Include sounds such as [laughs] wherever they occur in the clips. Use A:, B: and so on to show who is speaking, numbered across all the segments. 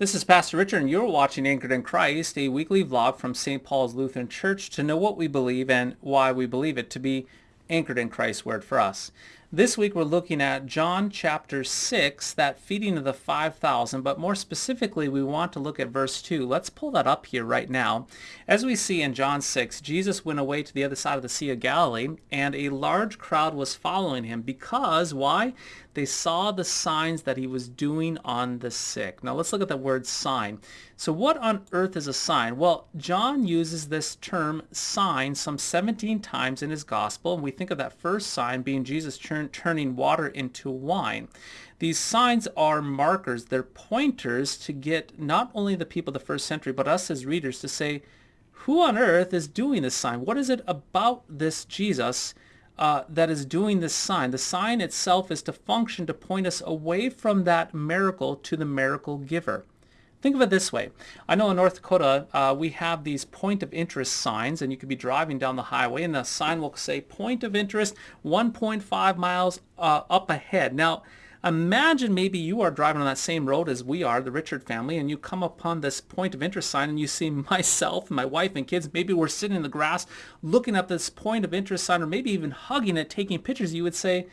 A: This is Pastor Richard and you're watching Anchored in Christ, a weekly vlog from St. Paul's Lutheran Church to know what we believe and why we believe it to be anchored in Christ's word for us. This week we're looking at John chapter 6, that feeding of the 5,000, but more specifically we want to look at verse 2. Let's pull that up here right now. As we see in John 6, Jesus went away to the other side of the Sea of Galilee, and a large crowd was following him because, why? They saw the signs that he was doing on the sick. Now let's look at the word sign. So what on earth is a sign? Well, John uses this term sign some 17 times in his gospel, and we think of that first sign being Jesus turning turn, turning water into wine. These signs are markers, they're pointers to get not only the people of the first century, but us as readers to say, who on earth is doing this sign? What is it about this Jesus uh, that is doing this sign? The sign itself is to function to point us away from that miracle to the miracle giver. Think of it this way. I know in North Dakota, uh, we have these point of interest signs, and you could be driving down the highway, and the sign will say point of interest 1.5 miles uh, up ahead. Now, imagine maybe you are driving on that same road as we are, the Richard family, and you come upon this point of interest sign, and you see [laughs] myself, my wife, and kids. Maybe we're sitting in the grass looking at this point of interest sign, or maybe even hugging it, taking pictures. You would say,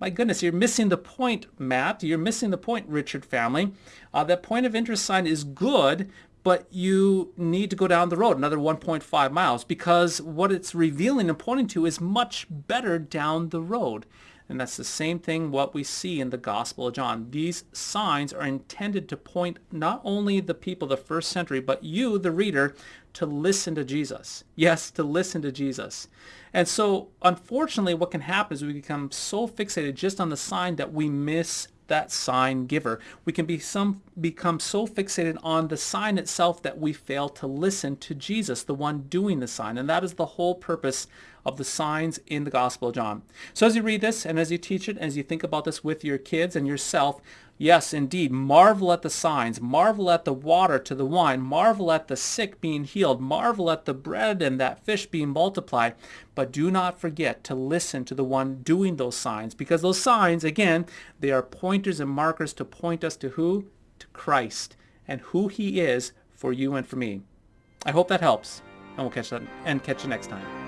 A: my goodness, you're missing the point, Matt. You're missing the point, Richard family. Uh, that point of interest sign is good, but you need to go down the road another 1.5 miles because what it's revealing and pointing to is much better down the road. And that's the same thing what we see in the Gospel of John. These signs are intended to point not only the people of the first century, but you, the reader, to listen to Jesus. Yes, to listen to Jesus. And so, unfortunately, what can happen is we become so fixated just on the sign that we miss that sign giver. We can be some, become so fixated on the sign itself that we fail to listen to Jesus, the one doing the sign. And that is the whole purpose of the signs in the Gospel of John. So as you read this and as you teach it, as you think about this with your kids and yourself, yes, indeed, marvel at the signs, marvel at the water to the wine, marvel at the sick being healed, marvel at the bread and that fish being multiplied, but do not forget to listen to the one doing those signs because those signs, again, they are pointers and markers to point us to who? To Christ and who he is for you and for me. I hope that helps, and we'll catch that and catch you next time.